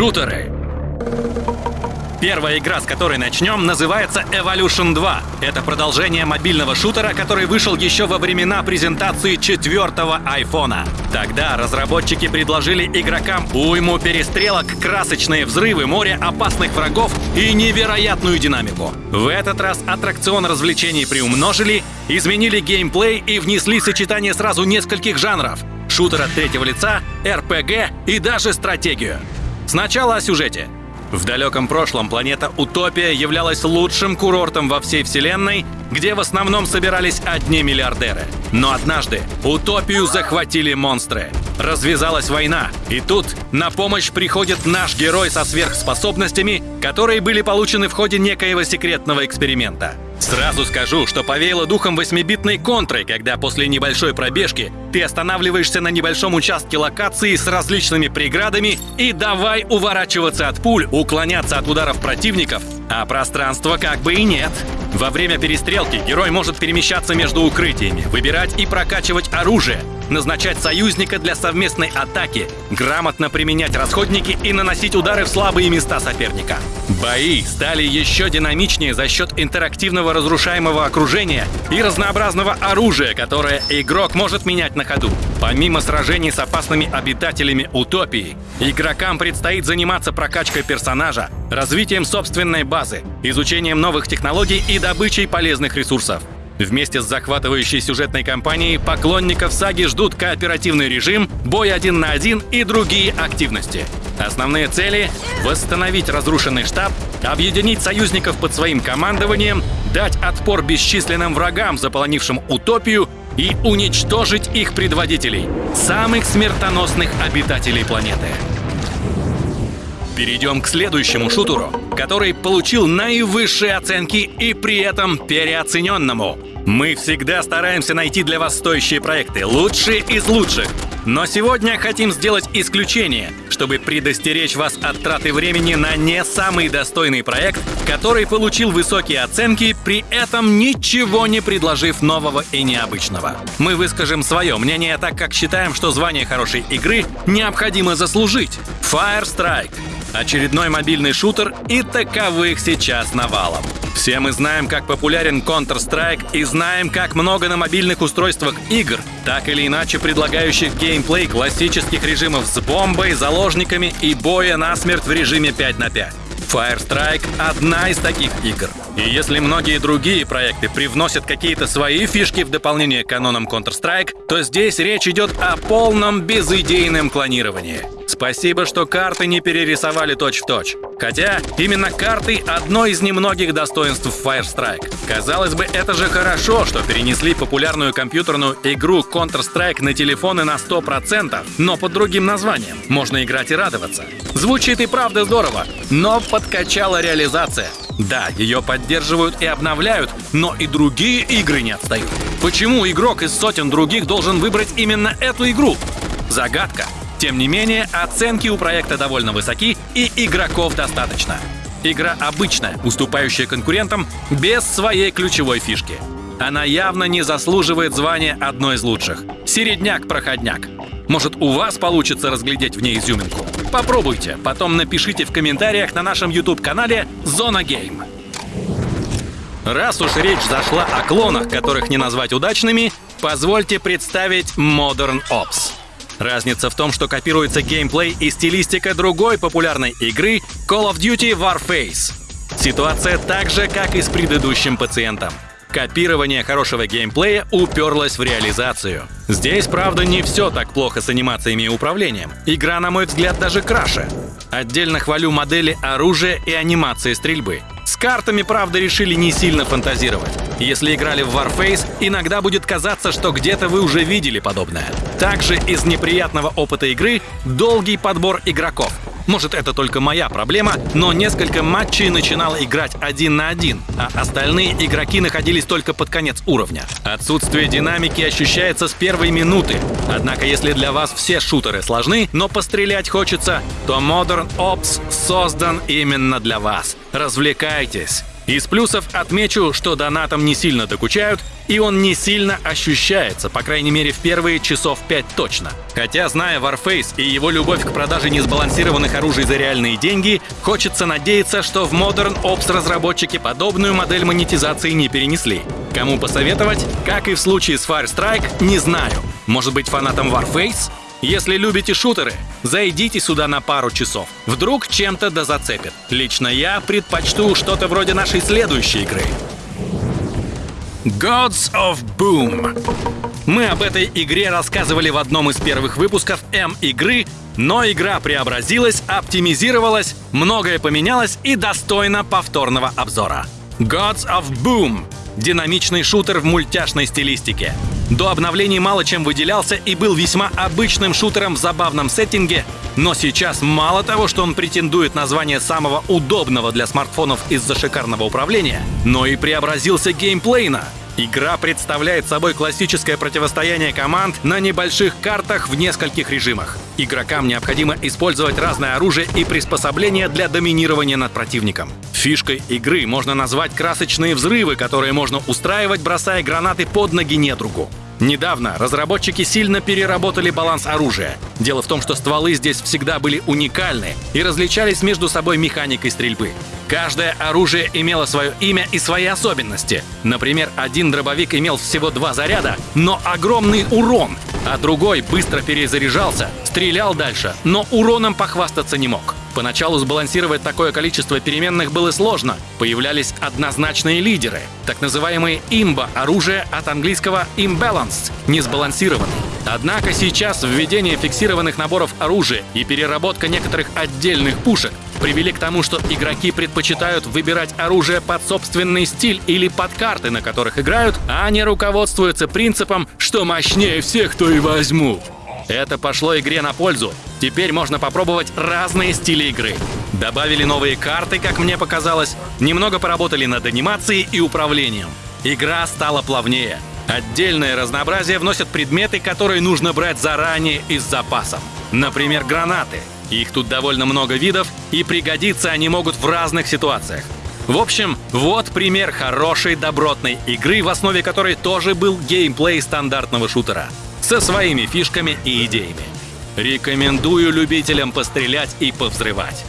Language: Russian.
Шутеры. Первая игра, с которой начнем, называется Evolution 2. Это продолжение мобильного шутера, который вышел еще во времена презентации четвертого айфона. Тогда разработчики предложили игрокам уйму перестрелок, красочные взрывы, море опасных врагов и невероятную динамику. В этот раз аттракцион развлечений приумножили, изменили геймплей и внесли сочетание сразу нескольких жанров — шутера третьего лица, РПГ и даже стратегию. Сначала о сюжете — в далеком прошлом планета Утопия являлась лучшим курортом во всей Вселенной, где в основном собирались одни миллиардеры. Но однажды Утопию захватили монстры. Развязалась война, и тут на помощь приходит наш герой со сверхспособностями, которые были получены в ходе некоего секретного эксперимента. Сразу скажу, что повеяло духом восьмибитной контры, когда после небольшой пробежки ты останавливаешься на небольшом участке локации с различными преградами и давай уворачиваться от пуль, уклоняться от ударов противников, а пространства как бы и нет. Во время перестрелки герой может перемещаться между укрытиями, выбирать и прокачивать оружие, назначать союзника для совместной атаки, грамотно применять расходники и наносить удары в слабые места соперника. Бои стали еще динамичнее за счет интерактивного разрушаемого окружения и разнообразного оружия, которое игрок может менять на ходу. Помимо сражений с опасными обитателями утопии, игрокам предстоит заниматься прокачкой персонажа, развитием собственной базы, изучением новых технологий и добычей полезных ресурсов. Вместе с захватывающей сюжетной кампанией поклонников саги ждут кооперативный режим, бой один на один и другие активности. Основные цели — восстановить разрушенный штаб, объединить союзников под своим командованием, дать отпор бесчисленным врагам, заполонившим утопию, и уничтожить их предводителей, самых смертоносных обитателей планеты. Перейдем к следующему шутеру, который получил наивысшие оценки и при этом переоцененному — мы всегда стараемся найти для вас стоящие проекты, лучшие из лучших. Но сегодня хотим сделать исключение, чтобы предостеречь вас от траты времени на не самый достойный проект, который получил высокие оценки, при этом ничего не предложив нового и необычного. Мы выскажем свое мнение, так как считаем, что звание хорошей игры необходимо заслужить. Fire Strike очередной мобильный шутер и таковых сейчас навалом. Все мы знаем, как популярен Counter-Strike и знаем, как много на мобильных устройствах игр, так или иначе предлагающих геймплей классических режимов с бомбой, заложниками и боя насмерть в режиме 5 на 5. Firestrike — одна из таких игр. И если многие другие проекты привносят какие-то свои фишки в дополнение к канонам Counter-Strike, то здесь речь идет о полном безыдейном клонировании. Спасибо, что карты не перерисовали точь-в-точь. -точь. Хотя именно карты — одно из немногих достоинств Firestrike. Казалось бы, это же хорошо, что перенесли популярную компьютерную игру Counter-Strike на телефоны на 100%, но под другим названием. Можно играть и радоваться. Звучит и правда здорово, но подкачала реализация. Да, ее поддерживают и обновляют, но и другие игры не отстают. Почему игрок из сотен других должен выбрать именно эту игру? Загадка. Тем не менее, оценки у проекта довольно высоки и игроков достаточно. Игра обычная, уступающая конкурентам, без своей ключевой фишки. Она явно не заслуживает звания одной из лучших. Середняк-проходняк. Может, у вас получится разглядеть в ней изюминку? Попробуйте, потом напишите в комментариях на нашем YouTube-канале «Зона Гейм». Раз уж речь зашла о клонах, которых не назвать удачными, позвольте представить Modern Ops. Разница в том, что копируется геймплей и стилистика другой популярной игры Call of Duty Warface. Ситуация так же, как и с предыдущим пациентом. Копирование хорошего геймплея уперлось в реализацию. Здесь, правда, не все так плохо с анимациями и управлением. Игра, на мой взгляд, даже краше. Отдельно хвалю модели оружия и анимации стрельбы. С картами, правда, решили не сильно фантазировать. Если играли в Warface, иногда будет казаться, что где-то вы уже видели подобное. Также из неприятного опыта игры долгий подбор игроков. Может, это только моя проблема, но несколько матчей начинал играть один на один, а остальные игроки находились только под конец уровня. Отсутствие динамики ощущается с первой минуты. Однако, если для вас все шутеры сложны, но пострелять хочется, то Modern Ops создан именно для вас. Развлекайтесь Из плюсов отмечу, что донатом не сильно докучают, и он не сильно ощущается, по крайней мере в первые часов 5 точно. Хотя, зная Warface и его любовь к продаже несбалансированных оружий за реальные деньги, хочется надеяться, что в Modern Ops разработчики подобную модель монетизации не перенесли. Кому посоветовать? Как и в случае с Fire Strike, не знаю. Может быть фанатом Warface? Если любите шутеры, зайдите сюда на пару часов. Вдруг чем-то да зацепит. Лично я предпочту что-то вроде нашей следующей игры. Gods of Boom. Мы об этой игре рассказывали в одном из первых выпусков М-игры, но игра преобразилась, оптимизировалась, многое поменялось и достойно повторного обзора. Gods of Boom Динамичный шутер в мультяшной стилистике. До обновлений мало чем выделялся и был весьма обычным шутером в забавном сеттинге, но сейчас мало того, что он претендует на звание самого удобного для смартфонов из-за шикарного управления, но и преобразился геймплейно. Игра представляет собой классическое противостояние команд на небольших картах в нескольких режимах. Игрокам необходимо использовать разное оружие и приспособления для доминирования над противником. Фишкой игры можно назвать красочные взрывы, которые можно устраивать, бросая гранаты под ноги недругу. Недавно разработчики сильно переработали баланс оружия. Дело в том, что стволы здесь всегда были уникальны и различались между собой механикой стрельбы. Каждое оружие имело свое имя и свои особенности. Например, один дробовик имел всего два заряда, но огромный урон, а другой быстро перезаряжался, стрелял дальше, но уроном похвастаться не мог. Поначалу сбалансировать такое количество переменных было сложно. Появлялись однозначные лидеры, так называемые имба оружие от английского imbalanced – несбалансированный. Однако сейчас введение фиксированных наборов оружия и переработка некоторых отдельных пушек привели к тому, что игроки предпочитают выбирать оружие под собственный стиль или под карты, на которых играют, а не руководствуются принципом, что мощнее всех, то и возьму. Это пошло игре на пользу. Теперь можно попробовать разные стили игры. Добавили новые карты, как мне показалось, немного поработали над анимацией и управлением. Игра стала плавнее. Отдельное разнообразие вносят предметы, которые нужно брать заранее и с запасом. Например, гранаты. Их тут довольно много видов, и пригодиться они могут в разных ситуациях. В общем, вот пример хорошей добротной игры, в основе которой тоже был геймплей стандартного шутера со своими фишками и идеями. Рекомендую любителям пострелять и повзрывать.